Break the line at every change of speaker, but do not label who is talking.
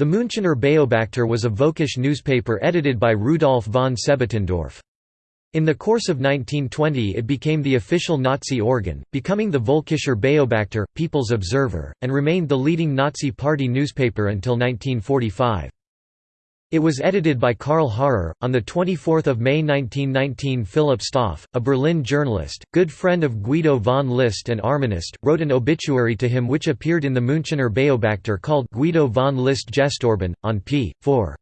The Münchener Beobachter was a Völkisch newspaper edited by Rudolf von Sebottendorf. In the course of 1920 it became the official Nazi organ, becoming the Völkischer Beobachter, People's Observer, and remained the leading Nazi Party newspaper until 1945. It was edited by Karl Harrer. On 24 May 1919 Philipp Stauff, a Berlin journalist, good friend of Guido von List and Armanist, wrote an obituary to him which appeared in the Münchener Beobachter called Guido von List Gestorben, on p. 4.